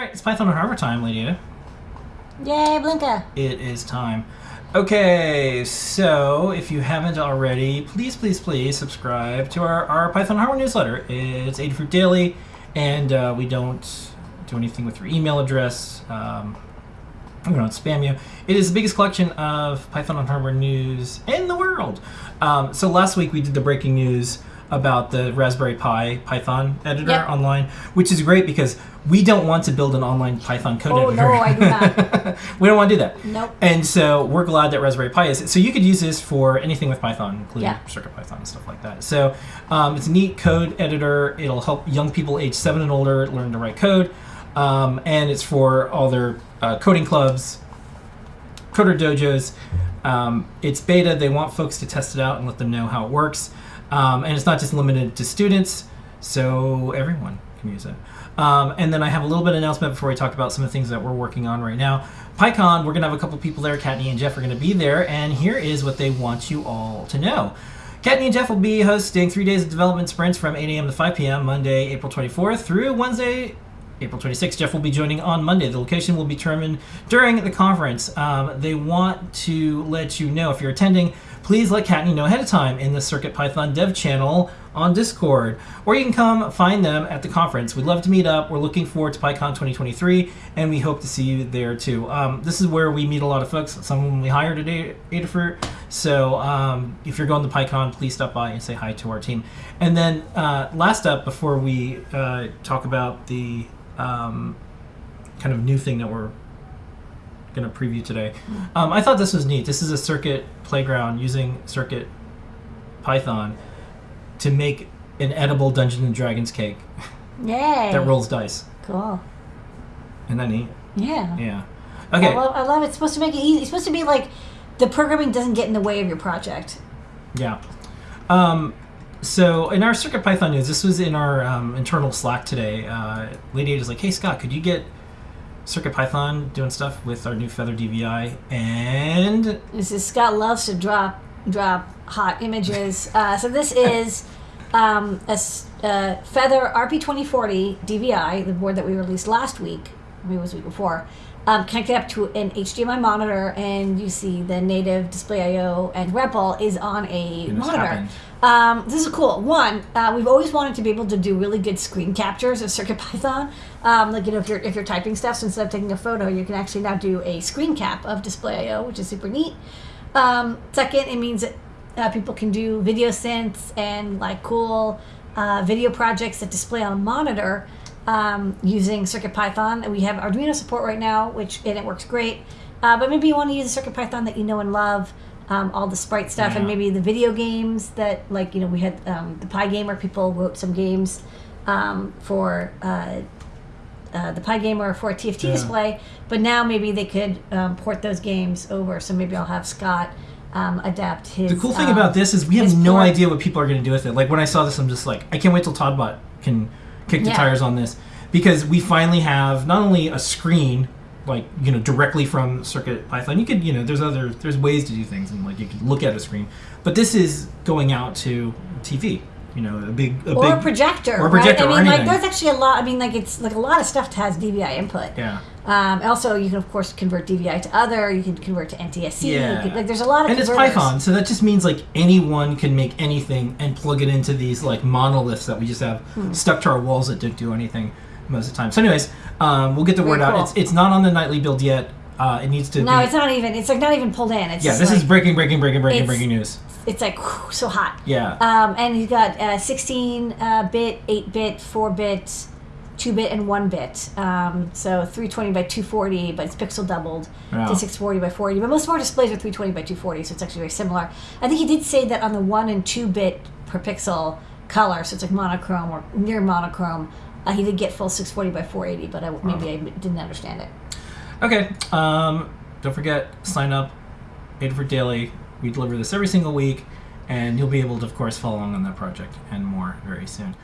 All right, it's Python on Hardware time, Lady Ada. Yay, Blinka. It is time. Okay, so if you haven't already, please, please, please subscribe to our, our Python Hardware newsletter. It's Adafruit Daily, and uh, we don't do anything with your email address. Um, we don't spam you. It is the biggest collection of Python on Hardware news in the world. Um, so last week we did the breaking news about the Raspberry Pi Python editor Yep. online, which is great because we don't want to build an online Python code Oh, editor. no, I do not. we don't want to do that. Nope. And so we're glad that Raspberry Pi is. So you could use this for anything with Python, including Yeah. CircuitPython and stuff like that. So um, it's a neat code editor. It'll help young people age seven and older learn to write code. Um, and it's for all their uh, coding clubs, coder dojos. Um, it's beta. They want folks to test it out and let them know how it works. Um, and it's not just limited to students, so everyone can use it. Um, and then I have a little bit of announcement before we talk about some of the things that we're working on right now. PyCon, we're going to have a couple people there. Kattni and Jeff are going to be there, and here is what they want you all to know. Kattni and Jeff will be hosting three days of development sprints from 8 a.m. to 5 p.m. Monday, April 24th through Wednesday, April 26th. Jeff will be joining on Monday. The location will be determined during the conference. Um, they want to let you know if you're attending, please let Kattni know ahead of time in the Circuit Python dev channel on Discord. Or you can come find them at the conference. We'd love to meet up. We're looking forward to PyCon 2023, and we hope to see you there too. Um, this is where we meet a lot of folks. Some of them we hired at Adafruit. So um, if you're going to PyCon, please stop by and say hi to our team. And then uh, last up, before we uh, talk about the um, kind of new thing that we're going to preview today. Um, I thought this was neat. This is a circuit playground using Circuit Python to make an edible Dungeons and Dragons cake Yay. that rolls dice. Cool. Isn't that neat? Yeah. Yeah. I Okay. love, I love it. It's supposed to make it easy. It's supposed to be like the programming doesn't get in the way of your project. Yeah. Um, so in our Circuit Python news, this was in our um, internal Slack today. Uh, Lady Ada is like, "Hey Scott, could you get Circuit Python doing stuff with our new Feather DVI?" And This is Scott loves to drop drop hot images. Uh, so this is um, a uh, Feather RP2040 DVI, the board that we released last week, maybe it was the week before, um, connected up to an HDMI monitor, and you see the native display I/O and REPL is on a this monitor. Um, this is cool. One, uh, we've always wanted to be able to do really good screen captures of CircuitPython. Um, like you know, if you're if you're typing stuff, so instead of taking a photo, you can actually now do a screen cap of display I/O, which is super neat. Um, second, it means that uh, people can do video synths and like cool uh, video projects that display on a monitor um, using CircuitPython. We have Arduino support right now, which and it works great. Uh, but maybe you want to use a CircuitPython that you know and love, um, all the sprite stuff, and maybe the video games that like you know we had um, the PyGamer people wrote some games um, for. Uh, uh, the PyGamer for a TFT Yeah. display, but now maybe they could um, port those games over. So maybe I'll have Scott um, adapt his. The cool thing um, about this is we have no port. idea what people are going to do with it. Like when I saw this, I'm just like, I can't wait till todbot can kick the Yeah. tires on this because we finally have not only a screen, like you know, directly from Circuit Python. You could, you know, there's other, there's ways to do things, and like you could look at a screen, but this is going out to TV. You know, a big, a or big a projector, or a projector right? I mean, like there's actually a lot. I mean, like it's like a lot of stuff has DVI input. Yeah, Um, also, you can of course convert DVI to other. You can convert to NTSC. Yeah. can- like there's a lot of and it's converters. Python, so that just means like anyone can make anything and plug it into these like monoliths that we just have Hmm. stuck to our walls that don't do anything most of the time. So, anyways, um, we'll get the Very word out. It's it's not on the nightly build yet. Uh, it needs to. No, be, it's not even. It's like not even pulled in. It's Yeah, this is breaking, breaking, breaking, breaking, breaking news. It's like whew, so hot. Yeah. Um, and he's got uh, 16 uh, bit, 8 bit, 4 bit, 2 bit, and 1 bit. Um, so 320 by 240, but it's pixel doubled Wow. to 640 by 40. But most of our displays are 320 by 240, so it's actually very similar. I think he did say that on the 1 and 2 bit per pixel color, so it's like monochrome or near monochrome, uh, he did get full 640 by 480, but I, maybe I didn't understand it. Okay. Um, don't forget sign up. Adafruit Daily. We deliver this every single week, and you'll be able to, of course, follow along on that project and more very soon.